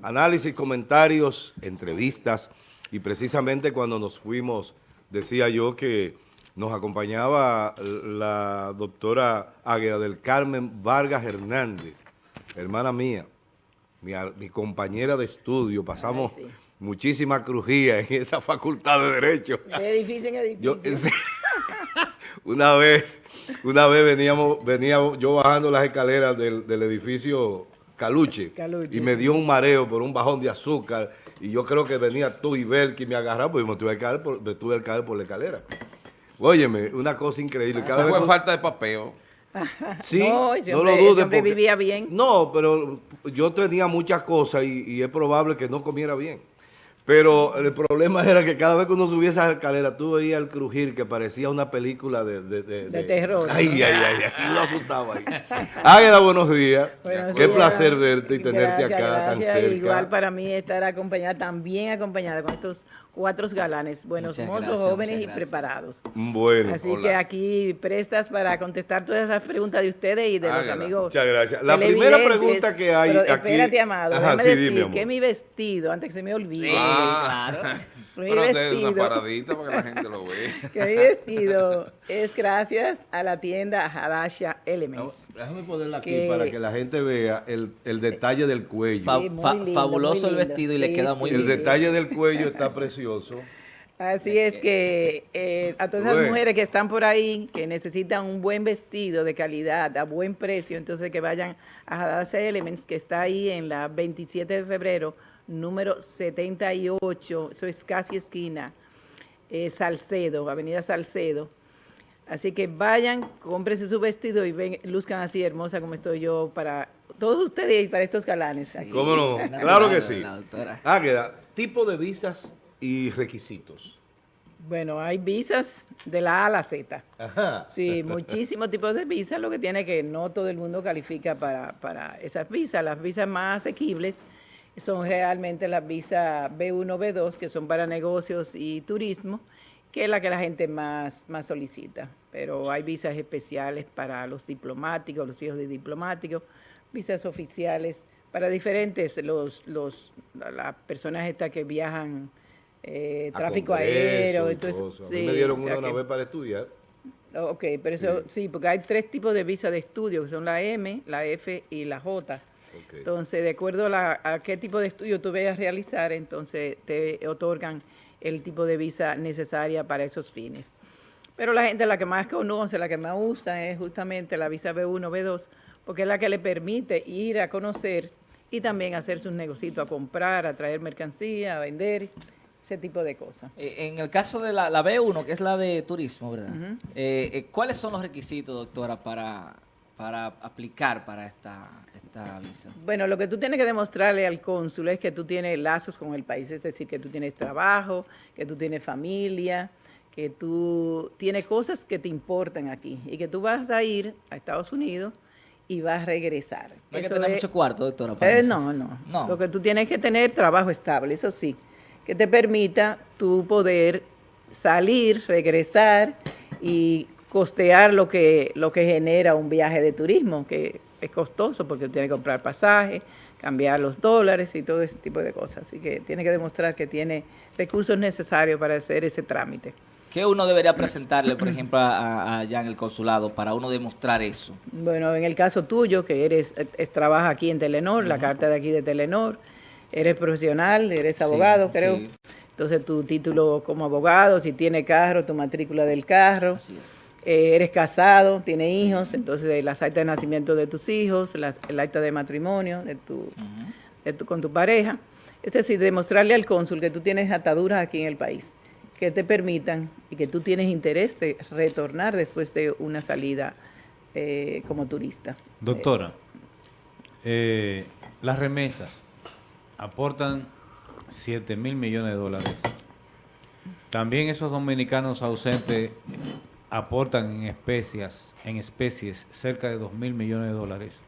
Análisis, comentarios, entrevistas y precisamente cuando nos fuimos decía yo que nos acompañaba la doctora Águeda del Carmen Vargas Hernández, hermana mía, mi, compañera de estudio, pasamos muchísima crujía en esa facultad de Derecho. De edificio en edificio. una vez, una vez veníamos, venía yo bajando las escaleras del, edificio Caluche, y me dio un mareo por un bajón de azúcar y yo creo que venía tú y Bel que me agarraron porque me tuve que caer por, me tuve que caer por la escalera. Óyeme, una cosa increíble. Cada Eso fue falta de papeo. Sí, no, no lo dudes. vivía bien. No, pero yo tenía muchas cosas y, es probable que no comiera bien. Pero el problema era que cada vez que uno subía esa escalera, tú veías el crujir que parecía una película de... De, de, terror. Ay, ay, ay, ay, lo asustaba ahí. Águeda, buenos días. Qué placer verte y tenerte acá tan cerca. Igual para mí estar acompañada, también acompañada con estos cuatro galanes, buenos mozos, jóvenes y preparados. Bueno. Así que aquí prestas para contestar todas esas preguntas de ustedes y de los amigos. Muchas gracias. La primera pregunta que hay aquí. Espérate, amado. Ajá, déjame decir que mi vestido, antes que se me olvide. Ah, claro. Mi Pero vestido, una paradita para que la gente lo vea. Que mi vestido es gracias a la tienda Hadasha Elements. déjame ponerla aquí para que la gente vea el, el detalle del cuello. fabuloso el vestido y le queda muy bien. El detalle del cuello está precioso. Así es que eh, a todas esas mujeres que están por ahí, que necesitan un buen vestido de calidad, a buen precio, entonces que vayan a Hadasha Elements, que está ahí en la 27 de febrero, número 78, eso es casi esquina, eh, Salcedo, Avenida Salcedo. Así que vayan, cómprense su vestido y ven, luzcan así hermosa como estoy yo para todos ustedes y para estos galanes. ¿Cómo no? Claro que sí. Ah, queda. Tipo de visas y requisitos. Bueno, hay visas de la A a la Z. Ajá. Sí, muchísimos tipos de visas, lo que tiene que no todo el mundo califica para, para esas visas. Las visas más asequibles son realmente las visas B1, B2, que son para negocios y turismo, que es la que la gente más, más solicita. Pero hay visas especiales para los diplomáticos, los hijos de diplomáticos, visas oficiales para diferentes, los, los, las personas estas que viajan, eh, tráfico aéreo. Entonces, sí, me dieron una, vez para estudiar. Ok, pero eso sí, porque hay tres tipos de visas de estudio, que son la M, la F y la J. Entonces, de acuerdo a, qué tipo de estudio tú vayas a realizar, entonces te otorgan el tipo de visa necesaria para esos fines. Pero la gente la que más conoce, la que más usa es justamente la visa B1, B2, porque es la que le permite ir a conocer y también hacer sus negocios, a comprar, a traer mercancía, a vender, ese tipo de cosas. Eh, en el caso de la, B1, que es la de turismo, ¿verdad? Eh, eh, ¿Cuáles son los requisitos, doctora, para, para aplicar para esta bueno, lo que tú tienes que demostrarle al cónsul es que tú tienes lazos con el país, es decir, que tú tienes trabajo, que tú tienes familia, que tú tienes cosas que te importan aquí y que tú vas a ir a Estados Unidos y vas a regresar. No hay que tener mucho cuarto, doctora. Eh, no, no, no. Lo que tú tienes que tener trabajo estable, eso sí, que te permita tú poder salir, regresar y costear lo que, lo que genera un viaje de turismo, que es costoso porque tiene que comprar pasaje, cambiar los dólares y todo ese tipo de cosas. Así que tiene que demostrar que tiene recursos necesarios para hacer ese trámite. ¿Qué uno debería presentarle, por ejemplo, allá en el consulado para uno demostrar eso? Bueno, en el caso tuyo, que eres trabaja aquí en Telenor, la carta de aquí de Telenor, eres profesional, eres abogado, creo. Entonces tu título como abogado, si tiene carro, tu matrícula del carro. Eh, eres casado, tienes hijos, entonces las actas de nacimiento de tus hijos, el acta de matrimonio de tu, con tu pareja. Es decir, demostrarle al cónsul que tú tienes ataduras aquí en el país, que te permitan y que tú tienes interés de retornar después de una salida eh, como turista. Doctora, eh, las remesas aportan 7 mil millones de dólares. También esos dominicanos ausentes aportan en especies, en especies cerca de 2 mil millones de dólares.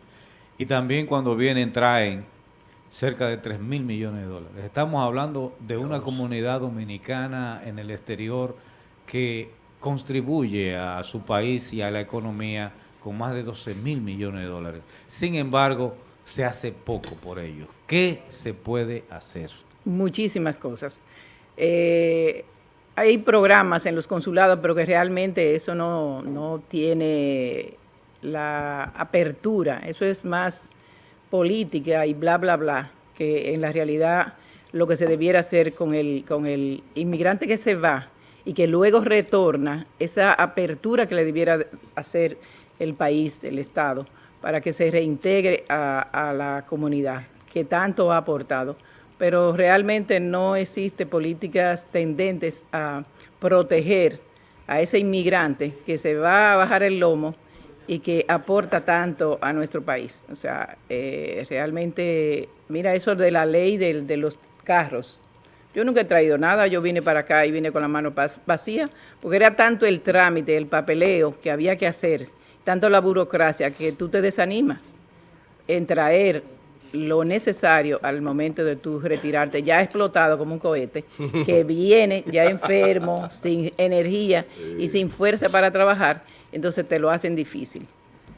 Y también cuando vienen traen cerca de 3 mil millones de dólares. Estamos hablando de una comunidad dominicana en el exterior que contribuye a su país y a la economía con más de 12 mil millones de dólares. Sin embargo, se hace poco por ellos. ¿Qué se puede hacer? Muchísimas cosas. Eh, hay programas en los consulados, pero que realmente eso no, no tiene la apertura. Eso es más política y bla, bla, bla, que en la realidad lo que se debiera hacer con el, con el inmigrante que se va y que luego retorna, esa apertura que le debiera hacer el país, el Estado, para que se reintegre a, la comunidad que tanto ha aportado. Pero realmente no existe políticas tendentes a proteger a ese inmigrante que se va a bajar el lomo y que aporta tanto a nuestro país. O sea, eh, realmente, mira eso de la ley de, de, los carros. Yo nunca he traído nada, yo vine para acá y vine con la mano vacía, porque era tanto el trámite, el papeleo que había que hacer, tanto la burocracia que tú te desanimas en traer lo necesario al momento de tú retirarte, ya explotado como un cohete, que viene ya enfermo, sin energía y sin fuerza para trabajar, entonces te lo hacen difícil.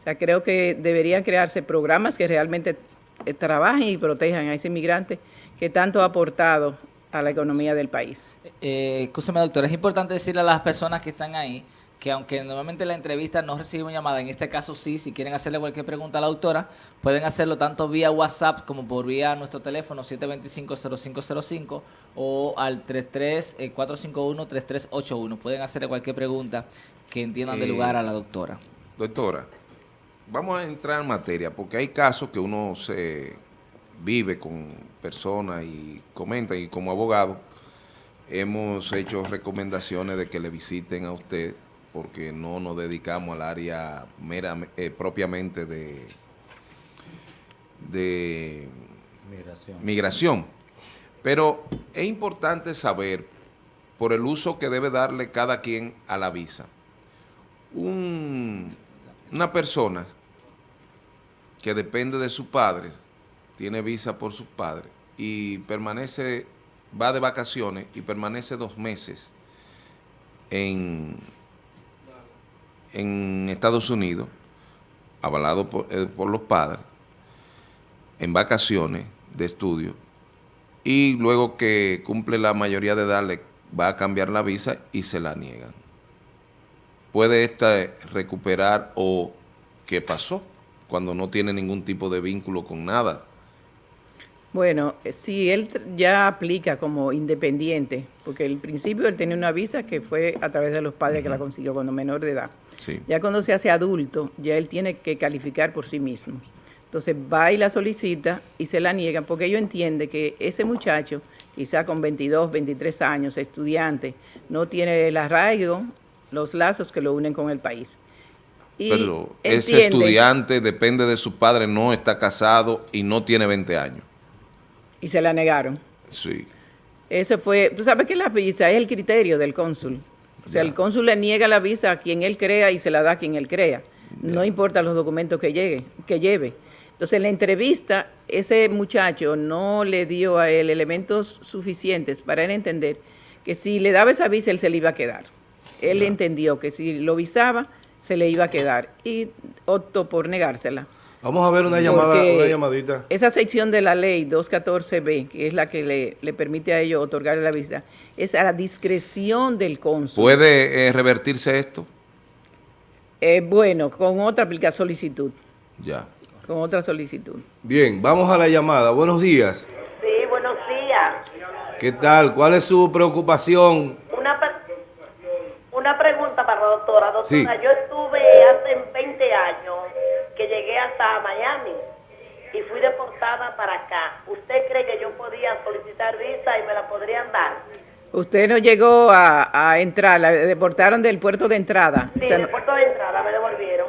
O sea, creo que deberían crearse programas que realmente eh, trabajen y protejan a ese inmigrante que tanto ha aportado a la economía del país. Eh, escúchame, doctor, es importante decirle a las personas que están ahí que aunque normalmente la entrevista no recibe llamada, en este caso sí, si quieren hacerle cualquier pregunta a la autora, pueden hacerlo tanto vía WhatsApp como por vía nuestro teléfono 725-0505 o al 33-451-3381. Eh, pueden hacerle cualquier pregunta que entiendan de lugar a la doctora. Doctora, vamos a entrar en materia, porque hay casos que uno se vive con personas y comenta, y como abogado hemos hecho recomendaciones de que le visiten a usted porque no nos dedicamos al área mera, eh, propiamente de, de migración. migración. Pero es importante saber, por el uso que debe darle cada quien a la visa, una persona que depende de su padre, tiene visa por su padre y permanece, va de vacaciones y permanece dos meses en en Estados Unidos, avalado eh, por, los padres, en vacaciones de estudio, y luego que cumple la mayoría de edad le va a cambiar la visa y se la niegan. ¿Puede esta recuperar o qué pasó cuando no tiene ningún tipo de vínculo con nada? Bueno, si él ya aplica como independiente, porque al principio él tenía una visa que fue a través de los padres que la consiguió cuando menor de edad. Ya cuando se hace adulto, ya él tiene que calificar por sí mismo. Entonces va y la solicita y se la niegan porque ellos entienden que ese muchacho, quizá con 22, 23 años, estudiante, no tiene el arraigo, los lazos que lo unen con el país. Pero ese estudiante depende de su padre, no está casado y no tiene 20 años. Y se la negaron. Sí. Ese fue, tú sabes que la visa es el criterio del cónsul. O sea, el cónsul le niega la visa a quien él crea y se la da a quien él crea. No importa los documentos que, llegue, que lleve. Entonces, en la entrevista, ese muchacho no le dio a él elementos suficientes para él entender que si le daba esa visa, él se le iba a quedar. Él entendió que si lo visaba, se le iba a quedar y optó por negársela. Vamos a ver una llamada, una llamadita. Esa sección de la ley 214B, que es la que le, le permite a ellos otorgar la visa, es a la discreción del cónsul. ¿Puede eh, revertirse esto? Eh, bueno, con otra aplica solicitud. Ya. Con otra solicitud. Bien, vamos a la llamada. Buenos días. Sí, buenos días. ¿Qué tal? ¿Cuál es su preocupación? Una, una pregunta para la doctora. Doctora, sí. yo estuve hace 20 años que llegué hasta Miami y fui deportada para acá. ¿Usted cree que yo podía solicitar visa y me la podrían dar? Usted no llegó a, entrar, la deportaron del puerto de entrada. Sí, del puerto de entrada me devolvieron.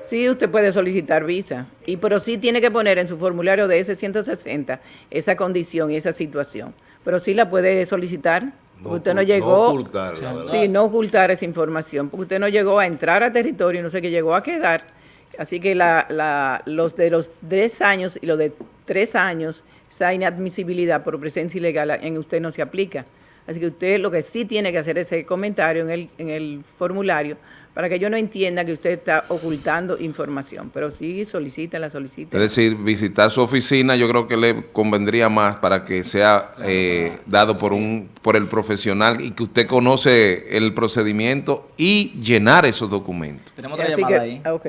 Sí, usted puede solicitar visa, y pero sí tiene que poner en su formulario de S-160 esa condición y esa situación. Pero sí la puede solicitar. usted no llegó, no ocultar, sí, no ocultar esa información, porque usted no llegó a entrar a territorio, no sé qué llegó a quedar Así que la, los de los 10 años y los de 3 años, esa inadmisibilidad por presencia ilegal en usted no se aplica. Así que usted lo que sí tiene que hacer es ese comentario en el, en el formulario para que yo no entienda que usted está ocultando información. Pero sí, solicítela, solicítela. Es decir, visitar su oficina yo creo que le convendría más para que sea eh, dado por un por el profesional y que usted conoce el procedimiento y llenar esos documentos. Tenemos otra Así llamada que- ahí. ah, ok.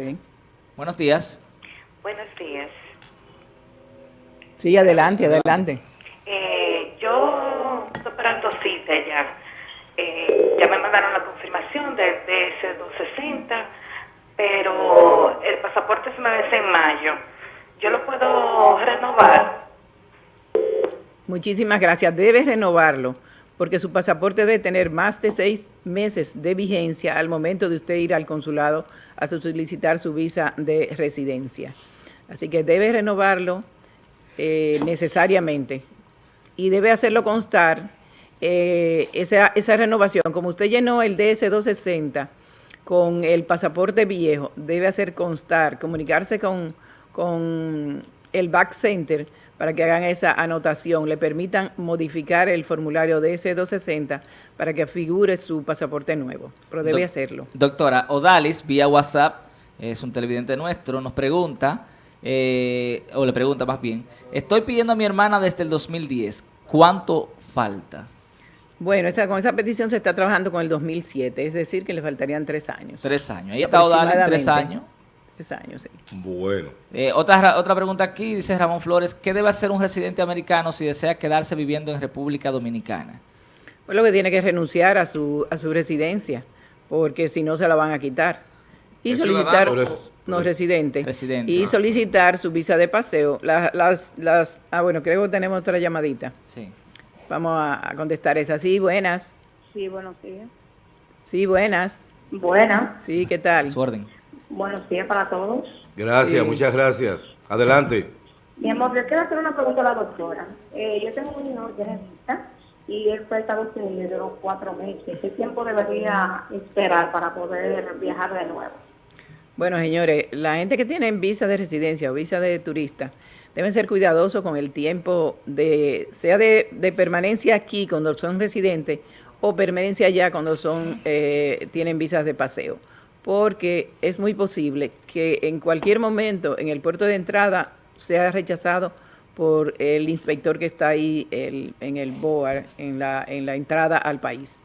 Buenos días. Buenos días. Sí, adelante, adelante. Eh, yo estoy esperando cita ya. Eh, ya me mandaron la confirmación del DS-260, pero el pasaporte se me vence en mayo. ¿Yo lo puedo renovar? Muchísimas gracias. Debe renovarlo porque su pasaporte debe tener más de seis meses de vigencia al momento de usted ir al consulado a solicitar su visa de residencia. Así que debe renovarlo eh, necesariamente y debe hacerlo constar eh, esa, esa renovación. Como usted llenó el DS-260 con el pasaporte viejo, debe hacer constar, comunicarse con, con el Back Center para que hagan esa anotación, le permitan modificar el formulario DS-260 para que figure su pasaporte nuevo, pero debe hacerlo. Doctora, Odalis, vía WhatsApp, es un televidente nuestro, nos pregunta, eh, o le pregunta más bien, estoy pidiendo a mi hermana desde el 2010, ¿cuánto falta? Bueno, esa, con esa petición se está trabajando con el 2007, es decir, que le faltarían tres años. Tres años. Ahí está Odalis, tres años. Tres años, sí. Bueno. Eh, otra, ra- otra pregunta aquí, dice Ramón Flores, ¿qué debe hacer un residente americano si desea quedarse viviendo en República Dominicana? Pues lo que tiene que renunciar a su, a su residencia, porque si no se la van a quitar. Y solicitar, es- no residente, Residente. y solicitar su visa de paseo. La- las, las, ah, bueno, creo que tenemos otra llamadita. Sí. Vamos a, a contestar esa. Sí, buenas. Sí, buenos días. Sí, buenas. Buenas. Sí, ¿qué tal? Su orden. Buenos días para todos. Gracias, Sí. muchas gracias. Adelante. Mi amor, yo quiero hacer una pregunta a la doctora. Eh, yo tengo un hijo urgenista y él fue a Estados Unidos duró cuatro meses. ¿Qué tiempo debería esperar para poder viajar de nuevo? Bueno, señores, la gente que tiene visa de residencia o visa de turista deben ser cuidadosos con el tiempo de, sea de, de permanencia aquí cuando son residentes o permanencia allá cuando son, eh, tienen visas de paseo. Porque es muy posible que en cualquier momento en el puerto de entrada sea rechazado por el inspector que está ahí en el BOAR, en la, en la entrada al país.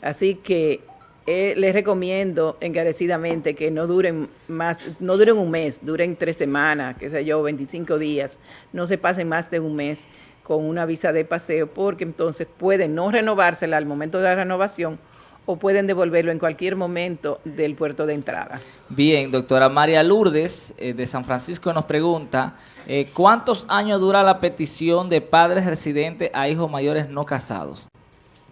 Así que eh, les recomiendo encarecidamente que no duren más, no duren un mes, duren tres semanas, qué sé yo, 25 días, no se pasen más de un mes con una visa de paseo, porque entonces pueden no renovársela al momento de la renovación o pueden devolverlo en cualquier momento del puerto de entrada. Bien, doctora María Lourdes eh, de San Francisco nos pregunta, eh, ¿cuántos años dura la petición de padres residentes a hijos mayores no casados?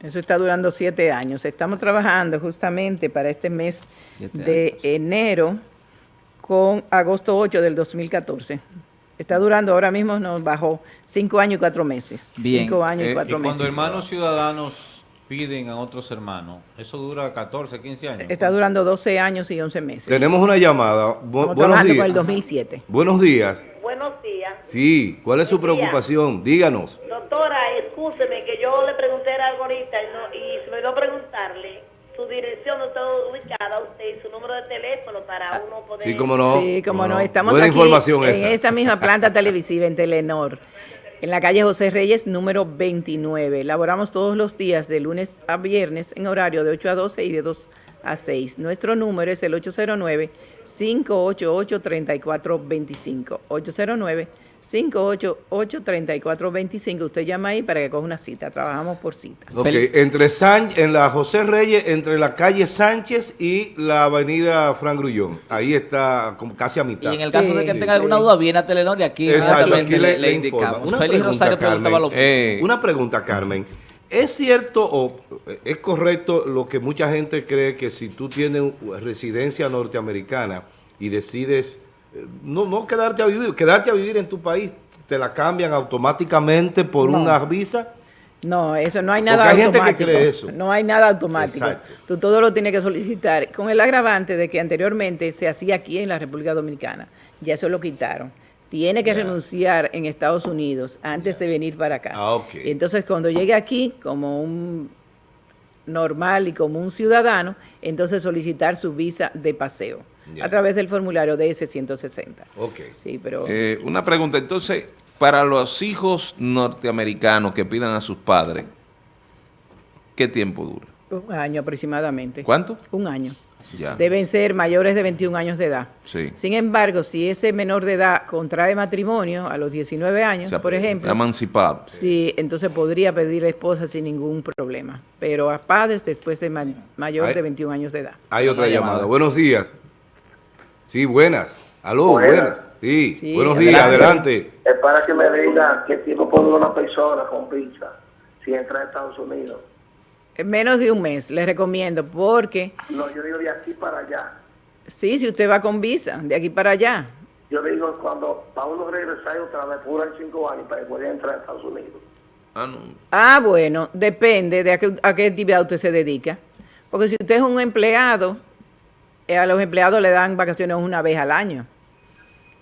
Eso está durando siete años. Estamos trabajando justamente para este mes Siete de enero con agosto 8 del 2014. Está durando, ahora mismo nos bajó cinco años y cuatro meses. Bien. Cinco años Eh, y Y cuatro cuando meses. hermanos ciudadanos piden a otros hermanos, eso dura 14, 15 años. Está durando 12 años y 11 meses. Tenemos una llamada. Bu- Estamos buenos trabajando días. con el 2007. Buenos días. Buenos días. Sí, ¿cuál es su días. preocupación? Díganos. Doctora, escúcheme que yo le pregunté algo ahorita y, no, y se me olvidó preguntarle su dirección, donde está ubicada usted y su número de teléfono para uno poder... Sí, cómo no. sí, como no. Estamos Buena aquí información en esa. esta misma planta televisiva en Telenor, en la calle José Reyes, número 29. Laboramos todos los días de lunes a viernes en horario de 8 a 12 y de 2 a 6. Nuestro número es el 809-588-3425. 809-588-3425. Usted llama ahí para que coja una cita. Trabajamos por cita. Ok, entre San, en la José Reyes, entre la calle Sánchez y la avenida Fran Grullón. Ahí está como casi a mitad. Y en el caso de que Sí, tenga alguna duda, viene a Telenor y aquí Exacto, aquí le, indicamos. Una Félix pregunta, Rosario preguntaba lo Carmen. mismo. Eh, Una pregunta, Carmen. ¿Es cierto o es correcto lo que mucha gente cree que si tú tienes residencia norteamericana y decides eh, no, no quedarte a vivir, quedarte a vivir en tu país, te la cambian automáticamente por No. una visa? No, eso no hay nada Porque hay gente que automático. cree eso. No hay nada automático. Exacto. Tú todo lo tienes que solicitar con el agravante de que anteriormente se hacía aquí en la República Dominicana. Ya eso lo quitaron. Tiene que renunciar en Estados Unidos antes de venir para acá. Ah, entonces cuando llegue aquí como un normal y como un ciudadano, entonces solicitar su visa de paseo A través del formulario DS-160. Ok. Sí, pero... Eh, una pregunta, entonces, para los hijos norteamericanos que pidan a sus padres, ¿qué tiempo dura? Un año aproximadamente. ¿Cuánto? Un año. Ya. Deben ser mayores de 21 años de edad. Sí. Sin embargo, si ese menor de edad contrae matrimonio a los 19 años, Se por ejemplo, Emancipado. sí, entonces podría pedir a esposa sin ningún problema. Pero a padres después de ma- mayor Ay. de 21 años de edad. Hay otra llamada. Buenos días. Sí, buenas. Aló, buenas. Buenas. Sí, Sí, buenos días, adelante. Es para que me diga qué tiempo puede durar una persona con visa si entra a Estados Unidos. En menos de un mes, les recomiendo, porque No, yo digo de aquí para allá. sí, si usted va con visa, de aquí para allá, Yo digo cuando para uno regresar otra vez, duran cinco años para poder entrar a Estados Unidos. Ah, no. Ah, bueno, depende de a qué, a qué actividad usted se dedica. Porque si usted es un empleado, eh, a los empleados le dan vacaciones una vez al año.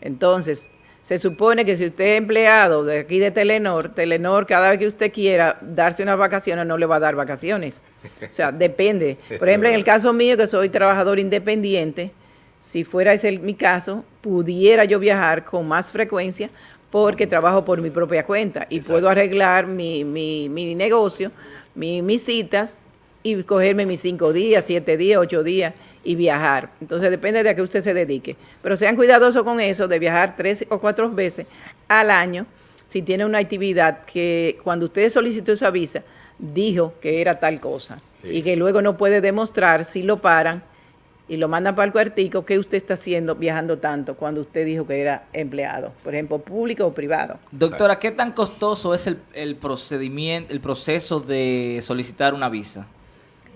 Entonces, se supone que si usted es empleado de aquí de Telenor, Telenor cada vez que usted quiera darse unas vacaciones no le va a dar vacaciones. O sea, depende. Por ejemplo, en el caso mío, que soy trabajador independiente, si fuera ese mi caso, pudiera yo viajar con más frecuencia porque trabajo por mi propia cuenta y puedo arreglar mi, mi, mi negocio, mi- mis citas y cogerme mis cinco días, siete días, ocho días y viajar. Entonces depende de a qué usted se dedique. Pero sean cuidadosos con eso de viajar tres o cuatro veces al año si tiene una actividad que cuando usted solicitó esa visa dijo que era tal cosa y que luego no puede demostrar si lo paran y lo mandan para el cuartico que usted está haciendo viajando tanto cuando usted dijo que era empleado, por ejemplo, público o privado. Doctora, ¿qué tan costoso es el, el procedimiento, el proceso de solicitar una visa?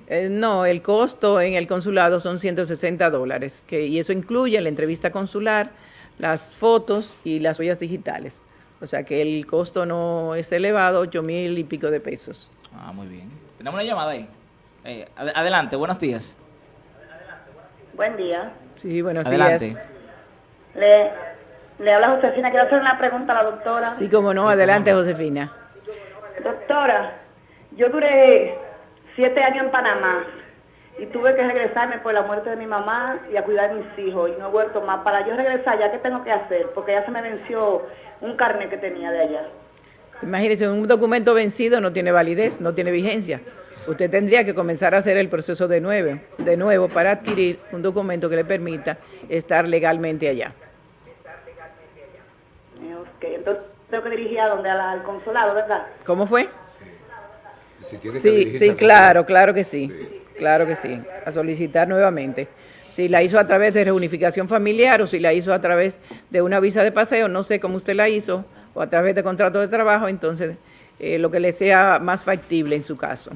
Eh, no, el costo en el consulado son 160 dólares, que, y eso incluye la entrevista consular, las fotos y las huellas digitales. O sea que el costo no es elevado, 8 mil y pico de pesos. Ah, muy bien. Tenemos una llamada ahí. Eh, ad- adelante, buenos días. Buen día. Sí, buenos Adelante. días. Le, le habla Josefina. Quiero hacer una pregunta a la doctora. Sí, como no, adelante, Josefina. Doctora, yo duré siete años en Panamá y tuve que regresarme por la muerte de mi mamá y a cuidar a mis hijos y no he vuelto más. Para yo regresar, ¿ya qué tengo que hacer? Porque ya se me venció un carnet que tenía de allá. Imagínese, un documento vencido no tiene validez, no tiene vigencia. Usted tendría que comenzar a hacer el proceso de nuevo, de nuevo para adquirir un documento que le permita estar legalmente allá. Ok, entonces tengo que dirigir a donde, al consulado, ¿verdad? ¿Cómo fue? Si tiene que Sí, sí, claro, claro que sí. Claro que sí. A solicitar nuevamente. Si la hizo a través de reunificación familiar o si la hizo a través de una visa de paseo, no sé cómo usted la hizo, o a través de contrato de trabajo, entonces eh, lo que le sea más factible en su caso.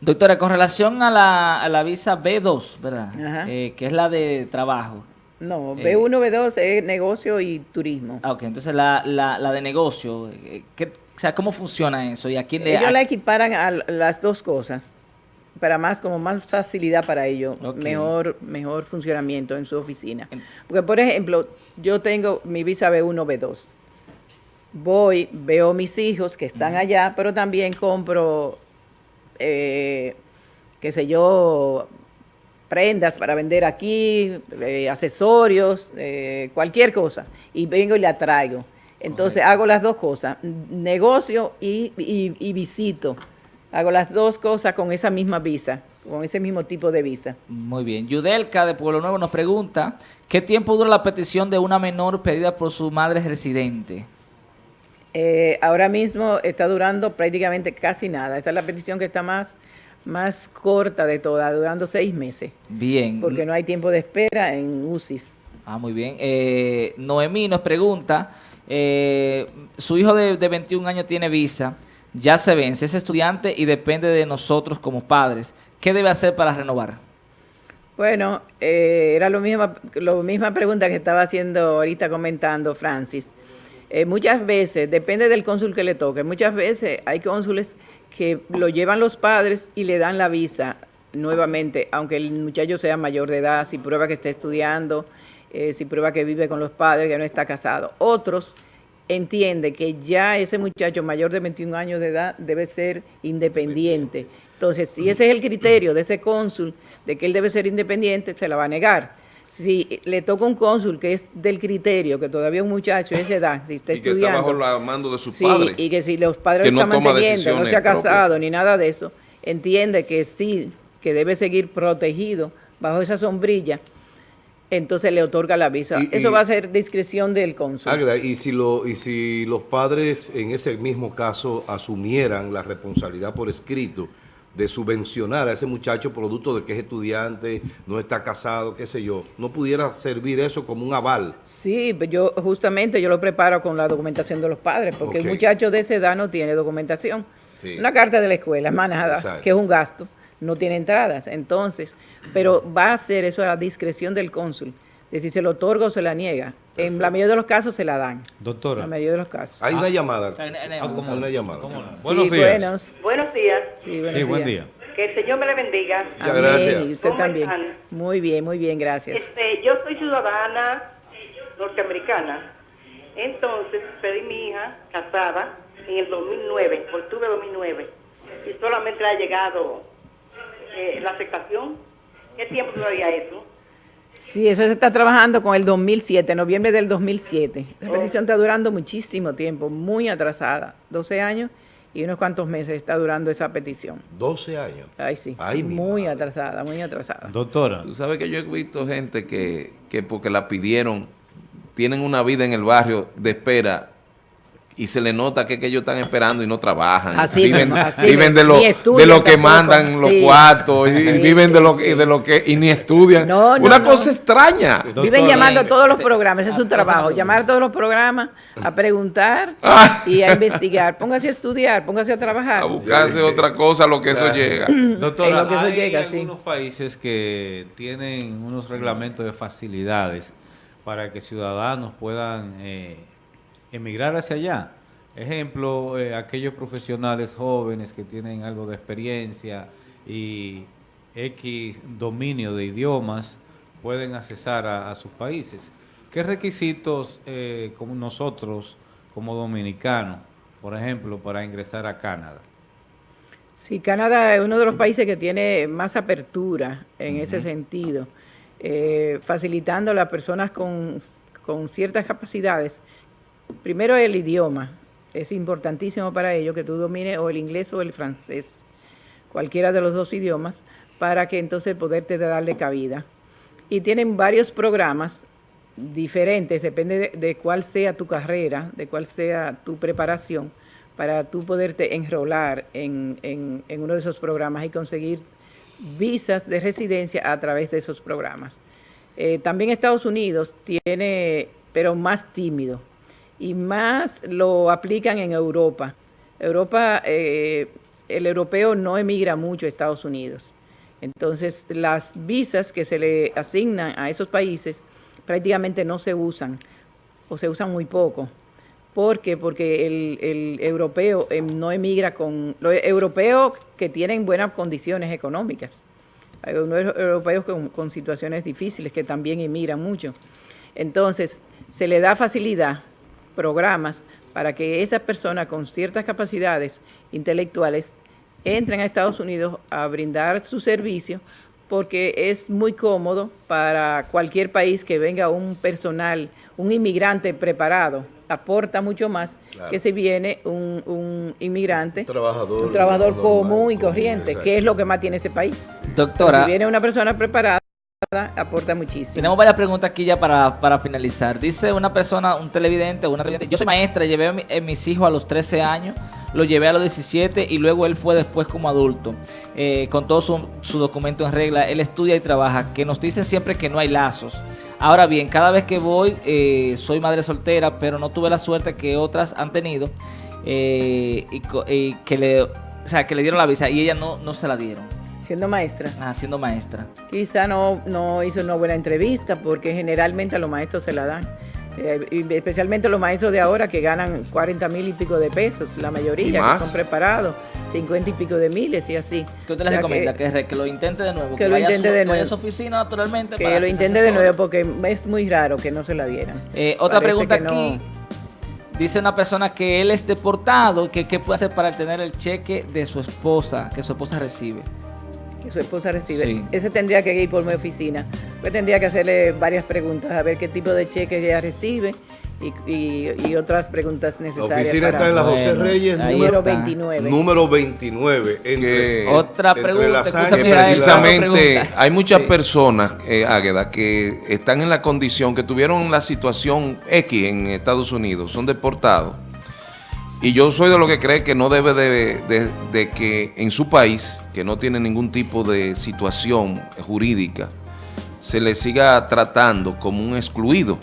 Doctora, con relación a la, a la visa B2, ¿verdad? Eh, que es la de trabajo. No, Eh. B1, B2 es negocio y turismo. Ah, ok, entonces la, la, la de negocio, eh, ¿qué, o sea, ¿cómo funciona eso? ¿Y a quién le Ellos la equiparan a las dos cosas, para más como más facilidad para ellos, mejor mejor funcionamiento en su oficina. Porque por ejemplo, yo tengo mi visa B1, B2. Voy, veo mis hijos que están allá, pero también compro, eh, qué sé yo, prendas para vender aquí, eh, accesorios, eh, cualquier cosa, y vengo y la traigo. Entonces hago las dos cosas, negocio y, y- y visito. Hago las dos cosas con esa misma visa, con ese mismo tipo de visa. Muy bien. Yudelka de Pueblo Nuevo nos pregunta, ¿qué tiempo dura la petición de una menor pedida por su madre residente? Eh, ahora mismo está durando prácticamente casi nada. Esa es la petición que está más, más corta de todas, durando seis meses, Bien. porque no hay tiempo de espera en UCIS. Ah, muy bien. Eh, Noemí nos pregunta, eh, su hijo de, de 21 años tiene visa, ya se vence, es estudiante y depende de nosotros como padres. ¿Qué debe hacer para renovar? Bueno, eh, era lo misma, lo misma pregunta que estaba haciendo ahorita comentando Francis. Eh, muchas veces, depende del cónsul que le toque, muchas veces hay cónsules que lo llevan los padres y le dan la visa nuevamente, aunque el muchacho sea mayor de edad, si prueba que está estudiando, eh, si prueba que vive con los padres, que no está casado. Otros entiende que ya ese muchacho mayor de 21 años de edad debe ser independiente. Entonces, si ese es el criterio de ese cónsul, de que él debe ser independiente, se la va a negar. Si le toca un cónsul que es del criterio, que todavía un muchacho de esa edad, si está y que estudiando... está bajo el mando de sus Sí, padres. y que si los padres que lo no están toma manteniendo, no se ha casado propias. ni nada de eso, entiende que sí, que debe seguir protegido bajo esa sombrilla, entonces le otorga la visa. Y- eso y- va a ser discreción del cónsul. Águeda, y si, lo, y si los padres en ese mismo caso asumieran la responsabilidad por escrito de subvencionar a ese muchacho producto de que es estudiante, no está casado, qué sé yo, no pudiera servir eso como un aval. Sí, pues yo justamente yo lo preparo con la documentación de los padres, porque el muchacho de esa edad no tiene documentación. Sí. Una carta de la escuela, Exacto. que es un gasto, no tiene entradas. Entonces, pero va a ser eso a la discreción del cónsul, de si se lo otorga o se la niega. En la mayoría de los casos se la dan. Doctora. En la mayoría de los casos. Hay una llamada. Hay una- una- Ah, ¿cómo Una llamada. ¿Cómo no? Sí, Buenos días. buenos. Buenos días. Sí, buenos Sí, buen días. día. Que el Señor me le bendiga. Muchas Amén, gracias. Y usted ¿Cómo también. están? Muy bien, muy bien, gracias. Este, yo soy ciudadana norteamericana. Entonces pedí mi hija casada en el 2009, octubre de 2009. Y solamente ha llegado eh, la aceptación. ¿Qué tiempo duraría eso? Sí, eso se está trabajando con el 2007, noviembre del 2007. La petición está durando muchísimo tiempo, muy atrasada, 12 años y unos cuantos meses está durando esa petición. 12 años. Ay, sí, Ay, muy madre. atrasada, muy atrasada. Doctora. Tú sabes que yo he visto gente que, que porque la pidieron, tienen una vida en el barrio de espera y se le nota que, que ellos están esperando y no trabajan. Así viven mismo, así viven de lo, Ni estudian de lo que tampoco. mandan los Sí. cuartos y, y Sí, viven de lo, sí. y de lo que y ni estudian. No, no, una no. cosa extraña. Doctora. Viven llamando a todos los programas, ese es su ah, trabajo, llamar a todos los programas, a preguntar Ah. y a investigar. Póngase a estudiar, póngase a trabajar. A buscarse otra cosa a lo que eso llega. Doctora, En lo que eso hay llega, sí. algunos países que tienen unos reglamentos de facilidades para que ciudadanos puedan eh, emigrar hacia allá. Ejemplo, eh, aquellos profesionales jóvenes que tienen algo de experiencia y X dominio de idiomas pueden accesar a, a sus países. ¿Qué requisitos eh, como nosotros, como dominicanos, por ejemplo, para ingresar a Canadá? Sí, Canadá es uno de los países que tiene más apertura en ese sentido, eh, facilitando a las personas con, con ciertas capacidades. Primero el idioma, es importantísimo para ellos que tú domines o el inglés o el francés, cualquiera de los dos idiomas, para que entonces poderte darle cabida. Y tienen varios programas diferentes, depende de, cuál sea tu carrera, de cuál sea tu preparación, para tú poderte enrolar en, en- en uno de esos programas y conseguir visas de residencia a través de esos programas. Eh, también Estados Unidos tiene, pero más tímido, y más lo aplican en Europa. Europa, eh, el europeo no emigra mucho a Estados Unidos. Entonces, las visas que se le asignan a esos países prácticamente no se usan o se usan muy poco. ¿Por qué? Porque el, europeo eh, no emigra con... Los europeos que tienen buenas condiciones económicas. Hay europeos con, con situaciones difíciles que también emigran mucho. Entonces, se le da facilidad, programas, para que esas personas con ciertas capacidades intelectuales entren a Estados Unidos a brindar su servicio porque es muy cómodo para cualquier país que venga un personal, un inmigrante preparado, aporta mucho más Claro. que si viene un, un inmigrante, Un trabajador un trabajador común y corriente, que es lo que más tiene ese país. Doctora, si viene una persona preparada, aporta muchísimo. tenemos varias preguntas aquí ya para, para finalizar. Dice una persona, un televidente, una televidente, yo soy maestra, llevé a, a mis hijos a los 13 años, lo llevé a los 17 y luego él fue después como adulto, eh, con todo su, su documento en regla, él estudia y trabaja, que nos dicen siempre que no hay lazos. Ahora bien, cada vez que voy, eh, soy madre soltera, pero no tuve la suerte que otras han tenido, eh, y, y que le, o sea, que le dieron la visa y ella no, no se la dieron, Siendo maestra. ah, siendo maestra. Quizá no, no hizo una buena entrevista porque generalmente a los maestros se la dan. Eh, y especialmente los maestros de ahora que ganan 40 mil y pico de pesos, la ¿Y mayoría que son preparados, 50 y pico de miles y así. ¿Qué usted O le sea, recomienda? que- Que, que lo intente de nuevo. Que lo vaya a intente su- de que vaya a nuevo. su oficina naturalmente. Que para lo intente de nuevo porque es muy raro que no se la dieran. Eh, otra Parece pregunta que no- aquí. Dice una persona que él es deportado, que qué puede hacer para tener el cheque de su esposa, que su esposa recibe. Que su esposa recibe. Sí. Ese tendría que ir por mi oficina. Pues tendría que hacerle varias preguntas, a ver qué tipo de cheque ella recibe y, y- y otras preguntas La necesarias. oficina para- está en la José Bueno, Reyes, número, número está. 29. número 29. Entre, Que- Otra entre pregunta, la sangre la- precisamente pregunta. hay muchas Sí. personas, eh, Águeda, que están en la condición, que tuvieron la situación X en Estados Unidos, son deportados. Y yo soy de lo que cree que no debe de, de- de que en su país, que no tiene ningún tipo de situación jurídica, se le siga tratando como un excluido.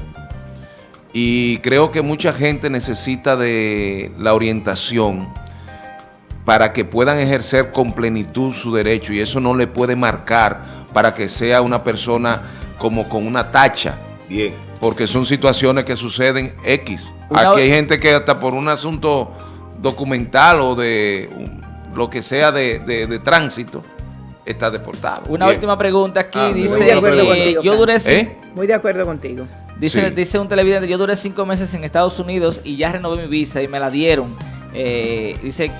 Y creo que mucha gente necesita de la orientación para que puedan ejercer con plenitud su derecho y eso no le puede marcar para que sea una persona como con una tacha, Bien. porque son situaciones que suceden X. Una- Aquí hay gente que hasta por un asunto documental o de um, lo que sea de, de- de tránsito está deportado. Una Bien. última pregunta aquí. Ah, dice, muy de acuerdo eh, contigo, yo duré ¿Eh? Muy de acuerdo contigo. Dice, Sí. dice un televidente, yo duré cinco meses en Estados Unidos y ya renové mi visa y me la dieron. Eh, dice,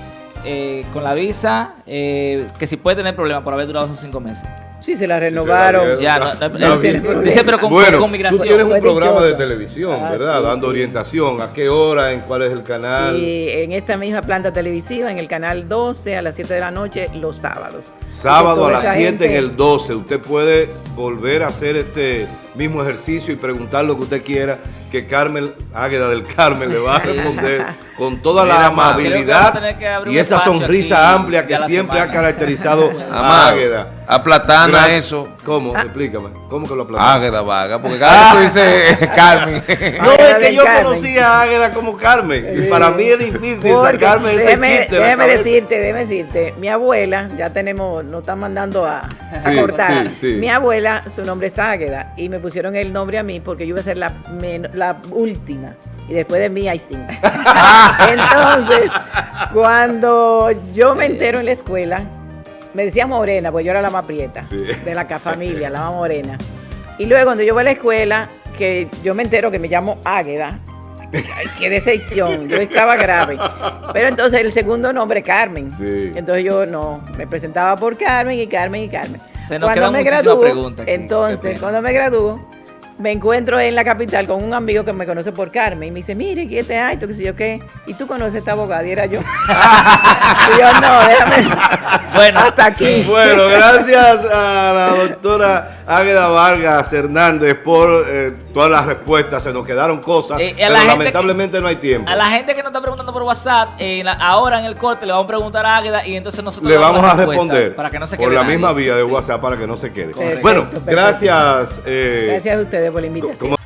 eh, con la visa, eh, que si puede tener problemas por haber durado esos cinco meses. Sí, se la renovaron. Ya, no, no, dice, pero con, bueno, con migración. tú tienes un programa de televisión, Ah, ¿verdad? sí, Dando sí. orientación. ¿A qué hora? ¿En cuál es el canal? Sí, en esta misma planta televisiva, en el canal 12 a las 7 de la noche, los sábados. Sábado a las toda esa 7 en el 12. Usted puede volver a hacer este mismo ejercicio y preguntar lo que usted quiera, que Carmen, Águeda del Carmen, le va a responder con toda la Mira, amabilidad que y esa sonrisa aquí amplia que siempre ha caracterizado a Águeda. aplatana Gracias. eso. ¿Cómo? Ah. Explícame. ¿Cómo que lo aplatana? Águeda vaga, porque cada vez tú dices Carmen. No, es que yo Carmen. conocí a Águeda como Carmen. Y para mí es difícil Porque sacarme ese déjeme, chiste déjeme decirte, déjeme decirte, mi abuela, ya tenemos, nos están mandando a, cortar. sí, sí. Mi abuela, su nombre es Águeda, y me pusieron el nombre a mí porque yo iba a ser la, men- la última. Y después de mí hay cinco. Entonces, cuando yo me entero en la escuela, me decía morena, pues yo era la más prieta Sí. de la familia, la más morena. Y luego cuando yo voy a la escuela, que yo me entero que me llamo Águeda, qué decepción, yo estaba grave. Pero entonces el segundo nombre, Carmen. Sí. Entonces yo no, me presentaba por Carmen y Carmen y Carmen. Se nos quedan muchísimas preguntas aquí. Qué entonces, cuando me gradúo, me encuentro en la capital con un amigo que me conoce por Carmen y me dice, mire, ¿qué te hay? ¿Tú qué sé yo qué? ¿Y tú conoces a esta abogada? Y era yo. y yo, no, déjame. Bueno. hasta aquí. Bueno, gracias a la doctora Águeda Vargas Hernández por eh, todas las respuestas. Se nos quedaron cosas, Eh, a pero la lamentablemente no hay tiempo. A la gente que nos está preguntando por WhatsApp, eh, la- ahora en el corte le vamos a preguntar a Águeda y entonces nosotros Le vamos a responder para que no se por quede la nadie. misma vía de Sí. WhatsApp para que no se quede. Bueno, perfecto. gracias. eh, Gracias a ustedes por la invitación.